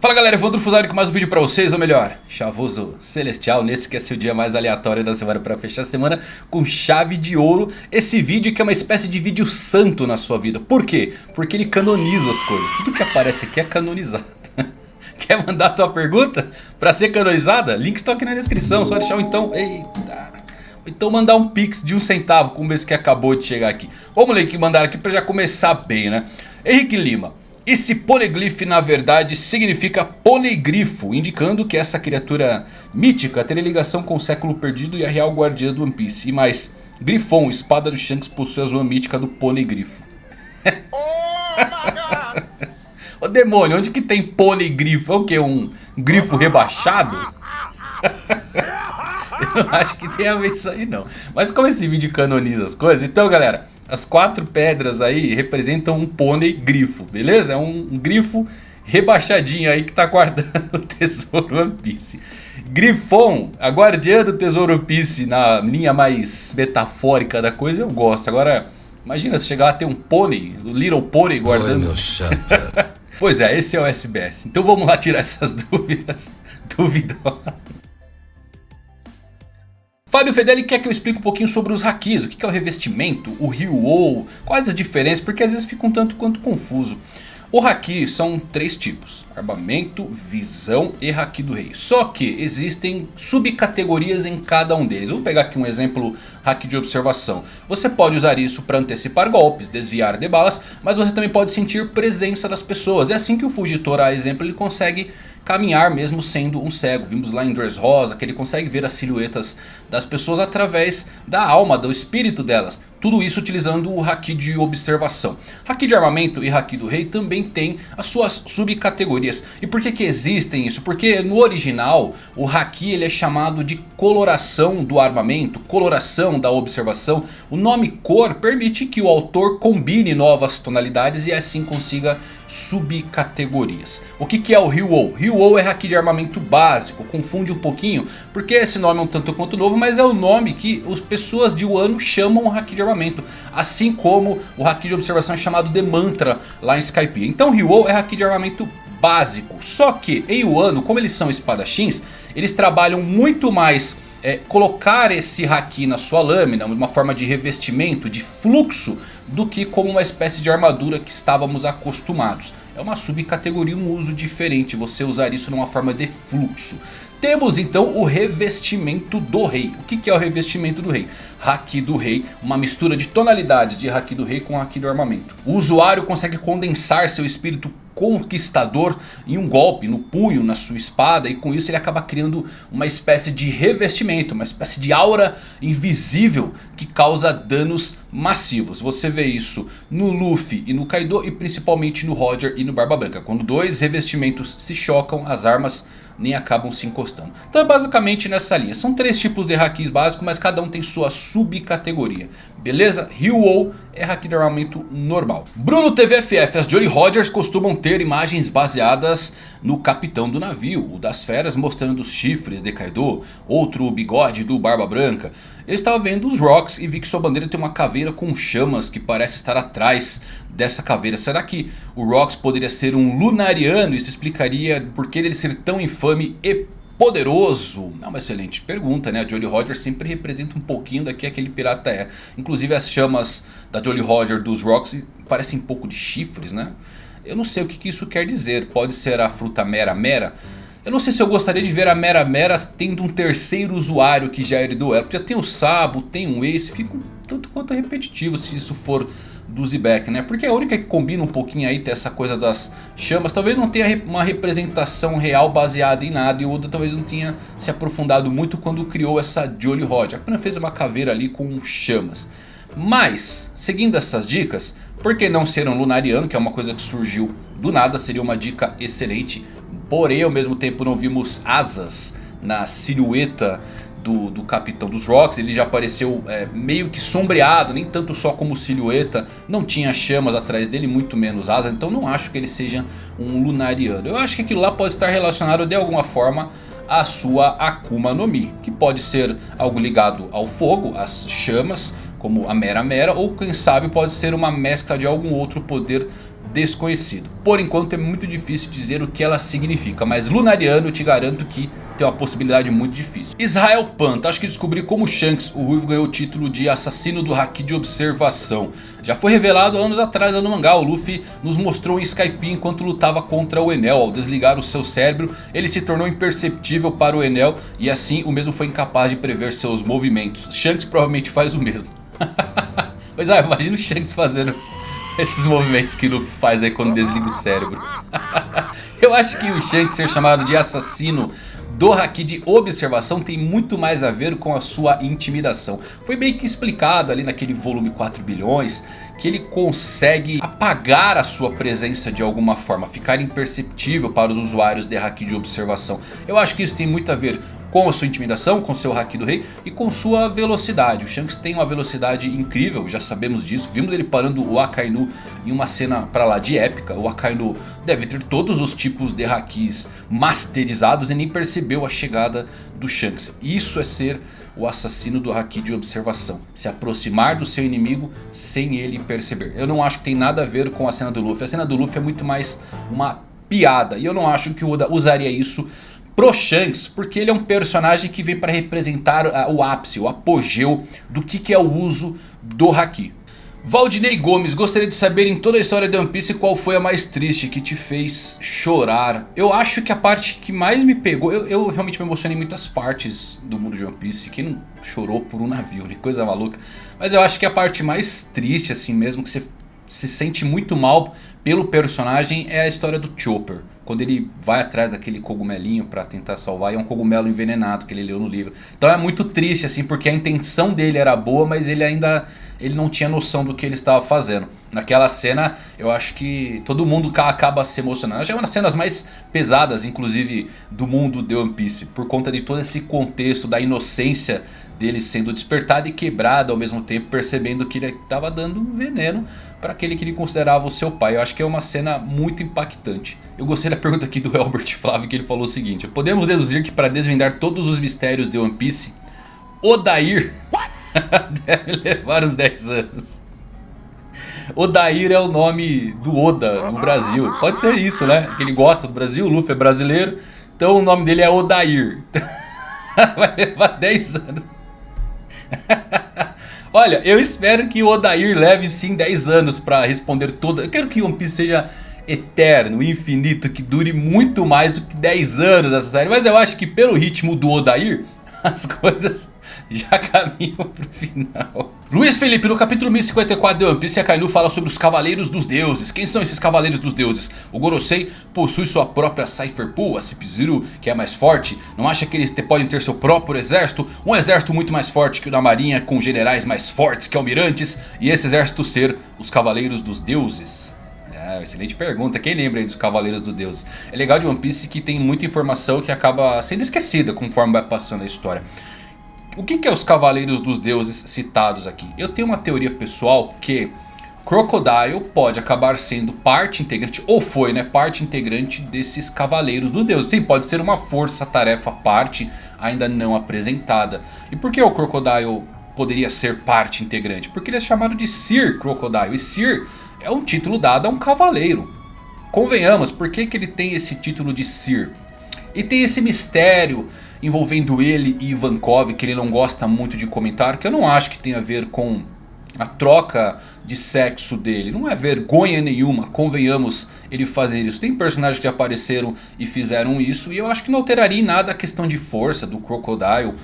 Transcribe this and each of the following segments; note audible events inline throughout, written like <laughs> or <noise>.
Fala galera, Evandro Fusari com mais um vídeo pra vocês, ou melhor, Chavoso Celestial, nesse que é seu dia mais aleatório da semana pra fechar a semana com chave de ouro. Esse vídeo que é uma espécie de vídeo santo na sua vida, por quê? Porque ele canoniza as coisas, tudo que aparece aqui é canonizado. <laughs> Quer mandar a tua pergunta pra ser canonizada? Link está aqui na descrição, só deixar o então, eita... Então mandar um pix de um centavo como esse que acabou de chegar aqui. Vamos ler que mandaram aqui pra já começar bem né. Henrique Lima. Esse poneglyph na verdade significa ponegrifo, indicando que essa criatura mítica teria ligação com o século perdido e a real guardiã do One Piece. E mais, Grifon, espada do Shanks, possui a zona mítica do ponegrifo. <laughs> Ô demônio, onde que tem ponegrifo? É o que? Um grifo rebaixado? <laughs> Eu não acho que tem a ver isso aí não. Mas como esse vídeo canoniza as coisas, então galera... As quatro pedras aí representam um pônei grifo, beleza? É um, um grifo rebaixadinho aí que tá guardando <laughs> o tesouro One Piece. Grifon, a guardiã do tesouro One Piece na linha mais metafórica da coisa, eu gosto. Agora, imagina se chegar a ter um pônei, o Little Pônei guardando... Oi, <laughs> pois é, esse é o SBS. Então vamos lá tirar essas <laughs> dúvidas duvidosas. Fábio Fedeli quer que eu explique um pouquinho sobre os hakis, o que é o revestimento, o Ryu-Oh, quais as diferenças, porque às vezes fica um tanto quanto confuso. O Haki são três tipos, armamento, visão e Haki do Rei. Só que existem subcategorias em cada um deles. vou pegar aqui um exemplo Haki de observação. Você pode usar isso para antecipar golpes, desviar de balas, mas você também pode sentir presença das pessoas. É assim que o Fugitora, a exemplo, ele consegue caminhar mesmo sendo um cego. Vimos lá em Dressrosa que ele consegue ver as silhuetas das pessoas através da alma, do espírito delas. Tudo isso utilizando o Haki de observação. Haki de armamento e Haki do rei também tem as suas subcategorias. E por que que existem isso? Porque no original o Haki ele é chamado de coloração do armamento, coloração da observação. O nome cor permite que o autor combine novas tonalidades e assim consiga subcategorias. O que que é o Ryu-Oh? Ryu-Oh é Haki de armamento básico, confunde um pouquinho porque esse nome é um tanto quanto novo, mas é o nome que as pessoas de Wano chamam o Haki de armamento. Assim como o Haki de observação é chamado de Mantra lá em Skype. Então Ryu é Haki de armamento básico. Só que em Wano, como eles são espadachins, eles trabalham muito mais é, colocar esse haki na sua lâmina, uma forma de revestimento, de fluxo, do que como uma espécie de armadura que estávamos acostumados. É uma subcategoria, um uso diferente, você usar isso numa forma de fluxo. Temos então o revestimento do rei. O que é o revestimento do rei? Haki do rei, uma mistura de tonalidades de Haki do rei com Haki do armamento. O usuário consegue condensar seu espírito conquistador em um golpe, no punho, na sua espada. E com isso ele acaba criando uma espécie de revestimento, uma espécie de aura invisível que causa danos massivos. Você vê isso no Luffy e no Kaido e principalmente no Roger e no Barba Branca. Quando dois revestimentos se chocam, as armas nem acabam se encostando. Então é basicamente nessa linha. São três tipos de hakis básicos, mas cada um tem sua subcategoria. Beleza? Ryu-Oh é haki de armamento normal. Bruno TVFF, as Jolly Rogers costumam ter imagens baseadas no capitão do navio. O das feras mostrando os chifres de Kaido, outro o bigode do Barba Branca. Eu estava vendo os Rocks e vi que sua bandeira tem uma caveira com chamas que parece estar atrás dessa caveira. Será que o Rocks poderia ser um Lunariano? Isso explicaria por que ele ser tão infame e poderoso? É uma excelente pergunta, né? A Jolly Roger sempre representa um pouquinho do que aquele pirata é. Inclusive as chamas da Jolly Roger dos Rocks parecem um pouco de chifres, né? Eu não sei o que, que isso quer dizer. Pode ser a fruta Mera Mera? Eu não sei se eu gostaria de ver a Mera Mera tendo um terceiro usuário que já herdou ela. Porque já tem o Sabo, tem um Ace, fica um tanto quanto repetitivo se isso for do Zebek, né? Porque é a única que combina um pouquinho aí ter essa coisa das chamas. Talvez não tenha uma representação real baseada em nada. E o Oda talvez não tenha se aprofundado muito quando criou essa Jolly Rod. Apenas fez uma caveira ali com chamas. Mas, seguindo essas dicas, por que não ser um Lunariano? Que é uma coisa que surgiu do nada, seria uma dica excelente. Porém, ao mesmo tempo não vimos asas na silhueta do, do Capitão dos Rocks. Ele já apareceu é, meio que sombreado, nem tanto só como silhueta. Não tinha chamas atrás dele, muito menos asa. Então não acho que ele seja um Lunariano. Eu acho que aquilo lá pode estar relacionado de alguma forma à sua Akuma no Mi. Que pode ser algo ligado ao fogo, às chamas, como a Mera Mera. Ou quem sabe pode ser uma mescla de algum outro poder desconhecido. Por enquanto é muito difícil dizer o que ela significa, mas Lunariano eu te garanto que tem uma possibilidade muito difícil. Israel Panta, acho que descobri como Shanks, o Ruivo ganhou o título de assassino do Haki de observação. Já foi revelado anos atrás no mangá, o Luffy nos mostrou em Skype enquanto lutava contra o Enel. Ao desligar o seu cérebro, ele se tornou imperceptível para o Enel e assim o mesmo foi incapaz de prever seus movimentos. Shanks provavelmente faz o mesmo. <laughs> pois é, imagina o Shanks fazendo esses movimentos que Luffy faz aí quando desliga o cérebro. <laughs> Eu acho que o Shanks ser chamado de assassino do Haki de observação tem muito mais a ver com a sua intimidação. Foi bem que explicado ali naquele volume 4 bilhões que ele consegue apagar a sua presença de alguma forma, ficar imperceptível para os usuários de Haki de observação. Eu acho que isso tem muito a ver com a sua intimidação, com seu Haki do Rei e com sua velocidade. O Shanks tem uma velocidade incrível, já sabemos disso. Vimos ele parando o Akainu em uma cena pra lá de épica. O Akainu deve ter todos os tipos de Hakis masterizados e nem percebeu a chegada do Shanks. Isso é ser o assassino do Haki de observação. Se aproximar do seu inimigo sem ele perceber. Eu não acho que tem nada a ver com a cena do Luffy. A cena do Luffy é muito mais uma piada. E eu não acho que o Oda usaria isso pro Shanks, porque ele é um personagem que vem para representar o ápice, o apogeu do que, que é o uso do Haki. Valdinei Gomes, gostaria de saber em toda a história de One Piece qual foi a mais triste que te fez chorar. Eu acho que a parte que mais me pegou, eu, eu realmente me emocionei em muitas partes do mundo de One Piece. Quem não chorou por um navio, né? Coisa maluca. Mas eu acho que a parte mais triste assim mesmo, que você se sente muito mal pelo personagem é a história do Chopper. Quando ele vai atrás daquele cogumelinho para tentar salvar, é um cogumelo envenenado que ele leu no livro. Então é muito triste assim, porque a intenção dele era boa, mas ele ainda ele não tinha noção do que ele estava fazendo. Naquela cena, eu acho que todo mundo acaba se emocionando. Acho que é uma das cenas mais pesadas, inclusive, do mundo de One Piece. Por conta de todo esse contexto da inocência dele sendo despertado e quebrado ao mesmo tempo. Percebendo que ele estava dando um veneno para aquele que ele considerava o seu pai. Eu acho que é uma cena muito impactante. Eu gostei da pergunta aqui do <laughs> Albert Flávio que ele falou o seguinte. Podemos deduzir que para desvendar todos os mistérios de One Piece, Odair <laughs> deve levar uns 10 anos. Odair é o nome do Oda no Brasil. Pode ser isso, né? Que ele gosta do Brasil, o Luffy é brasileiro. Então o nome dele é Odair. <laughs> Vai levar 10 anos. <laughs> Olha, eu espero que o Odair leve sim 10 anos pra responder toda... Eu quero que One Piece seja eterno, infinito, que dure muito mais do que 10 anos essa série. Mas eu acho que pelo ritmo do Odair, <laughs> as coisas <laughs> já caminham pro final. Luiz Felipe, no capítulo 1054 de One Piece, Akainu fala sobre os Cavaleiros dos Deuses. Quem são esses Cavaleiros dos Deuses? O Gorosei possui sua própria Cypher Pool, a Cip-Zero, que é mais forte. Não acha que eles podem ter seu próprio exército? Um exército muito mais forte que o da marinha, com generais mais fortes que almirantes. E esse exército ser os Cavaleiros dos Deuses. É, excelente pergunta. Quem lembra aí dos Cavaleiros dos Deuses? É legal de One Piece que tem muita informação que acaba sendo esquecida conforme vai passando a história. O que, que é os Cavaleiros dos Deuses citados aqui? Eu tenho uma teoria pessoal que Crocodile pode acabar sendo parte integrante, ou foi né, parte integrante desses Cavaleiros dos Deuses. Sim, pode ser uma força-tarefa parte ainda não apresentada. E por que o Crocodile poderia ser parte integrante? Porque ele é chamado de Sir Crocodile. E Sir é um título dado a um cavaleiro. Convenhamos, por que, que ele tem esse título de Sir? E tem esse mistério envolvendo ele e Ivankov que ele não gosta muito de comentar. Que eu não acho que tem a ver com a troca de sexo dele. Não é vergonha nenhuma, convenhamos, ele fazer isso. Tem personagens que apareceram e fizeram isso. E eu acho que não alteraria nada a questão de força do Crocodile.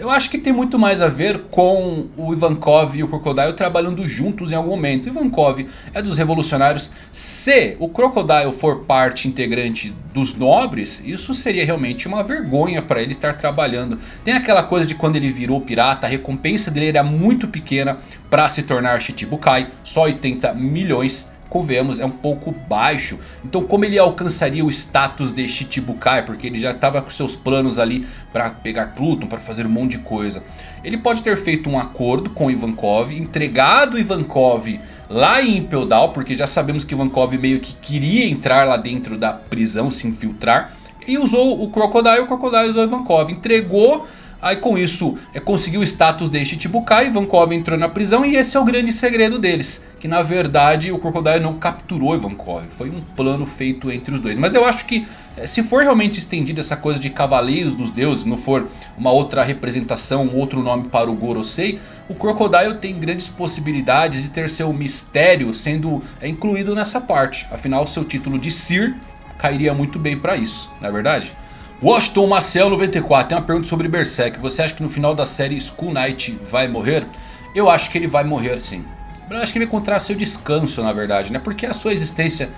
Eu acho que tem muito mais a ver com o Ivankov e o Crocodile trabalhando juntos em algum momento. Ivankov é dos revolucionários. Se o Crocodile for parte integrante dos nobres, isso seria realmente uma vergonha para ele estar trabalhando. Tem aquela coisa de quando ele virou pirata, a recompensa dele era muito pequena para se tornar Shichibukai. Só 80 milhões convenhamos, é um pouco baixo. Então como ele alcançaria o status de Shichibukai? Porque ele já estava com seus planos ali para pegar Pluton, para fazer um monte de coisa. Ele pode ter feito um acordo com Ivankov, entregado Ivankov lá em Impel Down, porque já sabemos que Ivankov meio que queria entrar lá dentro da prisão, se infiltrar. E usou o Crocodile, o Crocodile usou Ivankov, entregou Aí com isso é, conseguiu o status de Shichibukai, Ivankov entrou na prisão e esse é o grande segredo deles. Que na verdade o Crocodile não capturou Ivankov, foi um plano feito entre os dois. Mas eu acho que é, se for realmente estendida essa coisa de Cavaleiros dos Deuses, não for uma outra representação, um outro nome para o Gorosei. O Crocodile tem grandes possibilidades de ter seu mistério sendo é, incluído nessa parte. Afinal seu título de Sir cairia muito bem para isso, não é verdade? Washington Maciel 94 tem uma pergunta sobre Berserk. Você acha que no final da série Skull Knight vai morrer? Eu acho que ele vai morrer sim. Eu acho que ele vai encontrar seu descanso na verdade, né? Porque a sua existência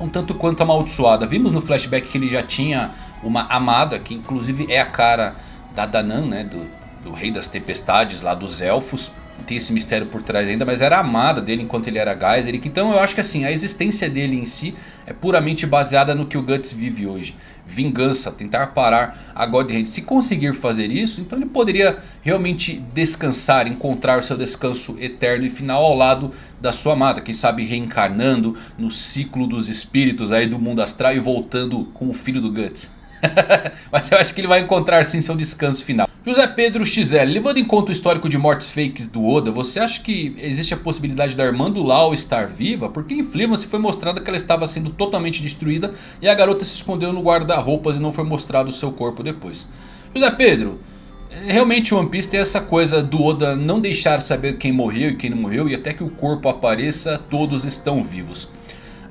é um tanto quanto amaldiçoada. Vimos no flashback que ele já tinha uma amada, que inclusive é a cara da Danan, né? Do, do Rei das Tempestades lá dos Elfos. Tem esse mistério por trás ainda, mas era amada dele enquanto ele era Geiseric. Então eu acho que assim, a existência dele em si é puramente baseada no que o Guts vive hoje vingança, tentar parar a God Hand. Se conseguir fazer isso, então ele poderia realmente descansar, encontrar o seu descanso eterno e final ao lado da sua amada. Quem sabe reencarnando no ciclo dos espíritos aí do mundo astral e voltando com o filho do Guts. <laughs> Mas eu acho que ele vai encontrar sim seu descanso final. José Pedro XL, levando em conta o histórico de mortes fakes do Oda, você acha que existe a possibilidade da irmã do Lau estar viva? Porque em Fleetwood foi mostrado que ela estava sendo totalmente destruída e a garota se escondeu no guarda-roupas e não foi mostrado o seu corpo depois. José Pedro, é, realmente One Piece tem essa coisa do Oda não deixar saber quem morreu e quem não morreu e até que o corpo apareça todos estão vivos.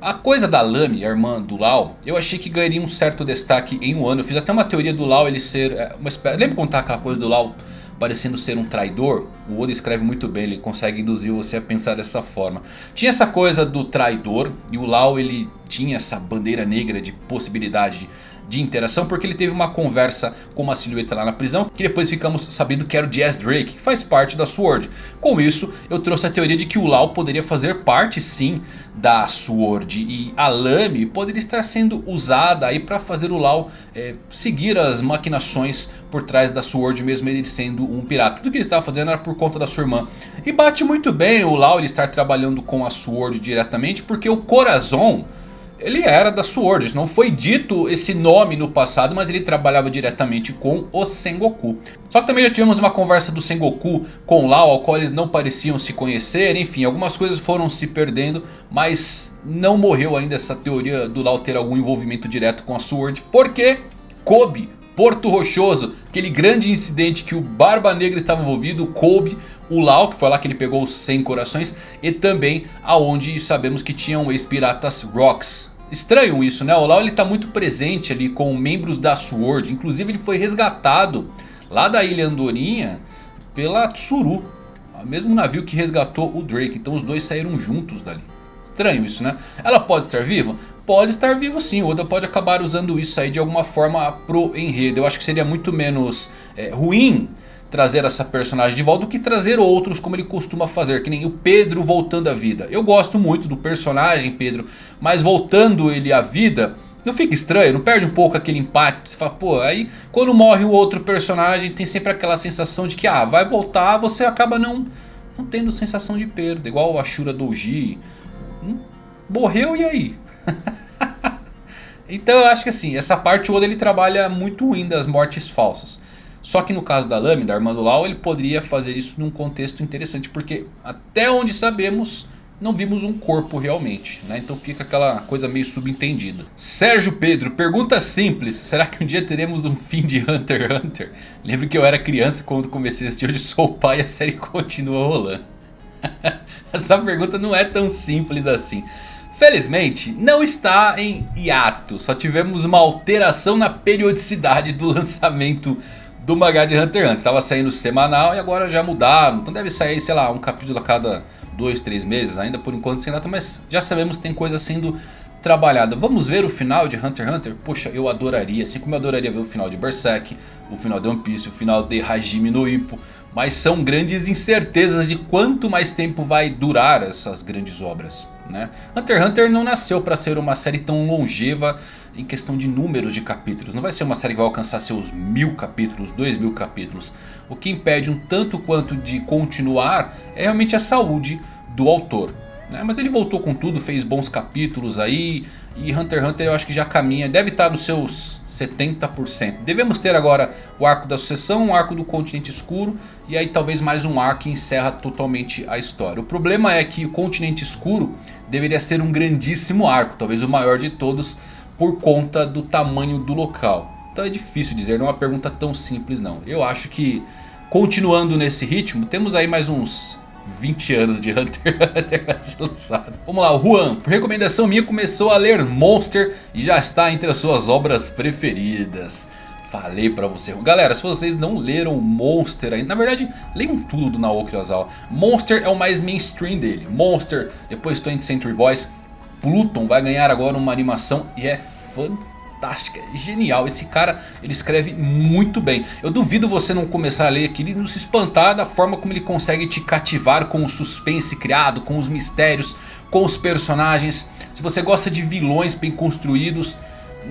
A coisa da Lame, a irmã do Lau, eu achei que ganharia um certo destaque em um ano. Eu fiz até uma teoria do Lau ele ser é, uma espécie... Lembra contar aquela coisa do Lau parecendo ser um traidor? O Oda escreve muito bem, ele consegue induzir você a pensar dessa forma. Tinha essa coisa do traidor e o Lau ele tinha essa bandeira negra de possibilidade de de interação porque ele teve uma conversa com uma silhueta lá na prisão que depois ficamos sabendo que era o Jazz Drake que faz parte da SWORD. Com isso eu trouxe a teoria de que o Lau poderia fazer parte sim da SWORD e a Lame poderia estar sendo usada aí para fazer o Lau é, seguir as maquinações por trás da SWORD mesmo ele sendo um pirata. Tudo que ele estava fazendo era por conta da sua irmã. E bate muito bem o Lau ele estar trabalhando com a SWORD diretamente porque o Corazon ele era da SWORD. Não foi dito esse nome no passado, mas ele trabalhava diretamente com o Sengoku. Só que também já tivemos uma conversa do Sengoku com Lao, ao qual eles não pareciam se conhecer. Enfim, algumas coisas foram se perdendo, mas não morreu ainda essa teoria do Lao ter algum envolvimento direto com a SWORD. Porque Kobe, Porto Rochoso, aquele grande incidente que o Barba Negra estava envolvido, Kobe, o Lau, que foi lá que ele pegou os 100 corações, e também aonde sabemos que tinham ex-piratas Rocks. Estranho isso, né? O Lau ele tá muito presente ali com membros da SWORD, inclusive ele foi resgatado lá da Ilha Andorinha pela Tsuru, o mesmo navio que resgatou o Drake, então os dois saíram juntos dali. Estranho isso, né? Ela pode estar viva? Pode estar viva sim, o Oda pode acabar usando isso aí de alguma forma pro enredo. Eu acho que seria muito menos é, ruim trazer essa personagem de volta do que trazer outros como ele costuma fazer, que nem o Pedro voltando à vida. Eu gosto muito do personagem Pedro, mas voltando ele à vida, não fica estranho, não perde um pouco aquele impacto. Você fala, pô, aí quando morre o outro personagem tem sempre aquela sensação de que ah, vai voltar, você acaba não, não tendo sensação de perda, igual o Ashura Doji. Hum, morreu e aí? <laughs> então eu acho que assim, essa parte o Oda ele trabalha muito ruim das mortes falsas. Só que no caso da Lâmina, Armando Lau, ele poderia fazer isso num contexto interessante. Porque até onde sabemos, não vimos um corpo realmente. Né? Então fica aquela coisa meio subentendida. Sérgio Pedro, pergunta simples. Será que um dia teremos um fim de Hunter x Hunter? Lembro que eu era criança quando comecei a assistir. Hoje sou pai e a série continua rolando. <laughs> Essa pergunta não é tão simples assim. Felizmente, não está em hiato. Só tivemos uma alteração na periodicidade do lançamento do mangá de Hunter x Hunter. Tava saindo semanal e agora já mudaram. Então deve sair, sei lá, um capítulo a cada dois, três meses. Ainda por enquanto sem data, mas já sabemos que tem coisa sendo trabalhada. Vamos ver o final de Hunter x Hunter? Poxa, eu adoraria. Assim como eu adoraria ver o final de Berserk, o final de One Piece, o final de Hajime no Ippo. Mas são grandes incertezas de quanto mais tempo vai durar essas grandes obras. Né? Hunter x Hunter não nasceu para ser uma série tão longeva em questão de números de capítulos. Não vai ser uma série que vai alcançar seus mil capítulos, dois mil capítulos. O que impede um tanto quanto de continuar é realmente a saúde do autor. Né? Mas ele voltou com tudo, fez bons capítulos aí. E Hunter x Hunter eu acho que já caminha, deve estar nos seus 70%. Devemos ter agora o arco da sucessão, o arco do continente escuro. E aí talvez mais um arco que encerra totalmente a história. O problema é que o continente escuro deveria ser um grandíssimo arco. Talvez o maior de todos por conta do tamanho do local. Então é difícil dizer, não é uma pergunta tão simples não. Eu acho que continuando nesse ritmo, temos aí mais uns 20 anos de Hunter x Hunter vai ser lançado. Vamos lá, o Juan, por recomendação minha, começou a ler Monster e já está entre as suas obras preferidas. Falei pra você. Galera, se vocês não leram Monster ainda, na verdade, leiam tudo do Naoki Urasawa. Monster é o mais mainstream dele. Monster, depois 20th Century Boys. Pluton vai ganhar agora uma animação e é fantástico fantástica, genial. Esse cara, ele escreve muito bem. Eu duvido você não começar a ler aquilo e não se espantar da forma como ele consegue te cativar com o suspense criado, com os mistérios, com os personagens. Se você gosta de vilões bem construídos,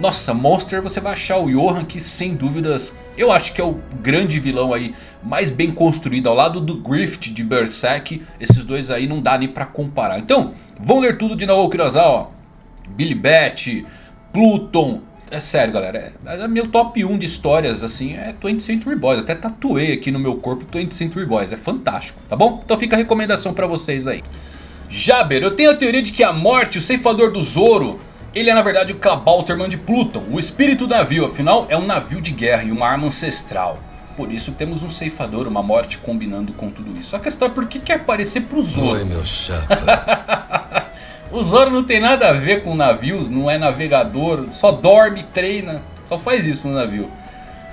nossa, Monster você vai achar o Johan que sem dúvidas eu acho que é o grande vilão aí mais bem construído ao lado do Grift de Berserk. Esses dois aí não dá nem pra comparar. Então, vamos ler tudo de Naoki Urasawa. Billy Bat, Pluton, é sério, galera. É, é, meu top 1 de histórias, assim, é 20th Century Boys. Até tatuei aqui no meu corpo 20th Century Boys. É fantástico, tá bom? Então fica a recomendação pra vocês aí. Jaber, eu tenho a teoria de que a morte, o ceifador do Zoro... Ele é na verdade o Clabalterman de Pluton, o espírito do navio. Afinal, é um navio de guerra e uma arma ancestral. Por isso temos um ceifador, uma morte combinando com tudo isso. A questão é por que quer aparecer pro Zoro? Oi, meu chapa. <laughs> O Zoro não tem nada a ver com navios, não é navegador, só dorme, treina, só faz isso no navio.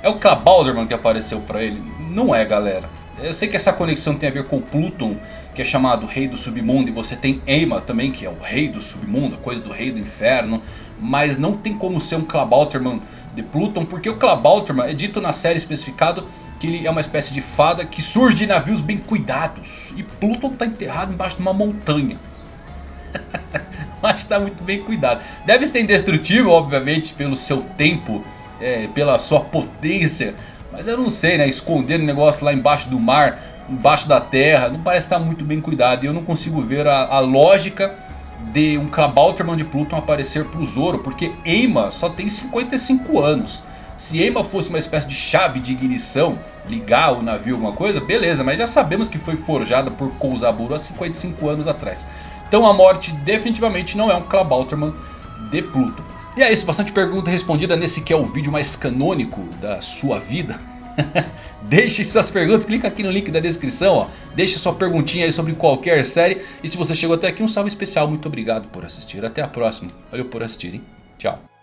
É o Clabalderman que apareceu pra ele? Não é galera. Eu sei que essa conexão tem a ver com Pluton, que é chamado Rei do Submundo, e você tem Eima também, que é o Rei do Submundo, coisa do Rei do Inferno. Mas não tem como ser um Clabalterman de Pluton, porque o Clabalterman é dito na série especificado que ele é uma espécie de fada que surge de navios bem cuidados. E Pluton está enterrado embaixo de uma montanha. <laughs> Mas está muito bem cuidado. Deve ser indestrutível, obviamente, pelo seu tempo, é, pela sua potência. Mas eu não sei, né? Esconder o um negócio lá embaixo do mar, embaixo da terra, não parece estar muito bem cuidado. E eu não consigo ver a, a lógica de um Kabauterman de Pluton aparecer pro Zoro. Porque Eima só tem 55 anos. Se Eima fosse uma espécie de chave de ignição, ligar o navio alguma coisa, beleza. Mas já sabemos que foi forjada por Kouzaburo há 55 anos atrás. Então a morte definitivamente não é um Klabauterman de Pluto. E é isso, bastante pergunta respondida nesse que é o vídeo mais canônico da sua vida. <laughs> Deixe suas perguntas, clica aqui no link da descrição, ó. Deixe sua perguntinha aí sobre qualquer série. E se você chegou até aqui, um salve especial, muito obrigado por assistir. Até a próxima. Valeu por assistir, hein? Tchau.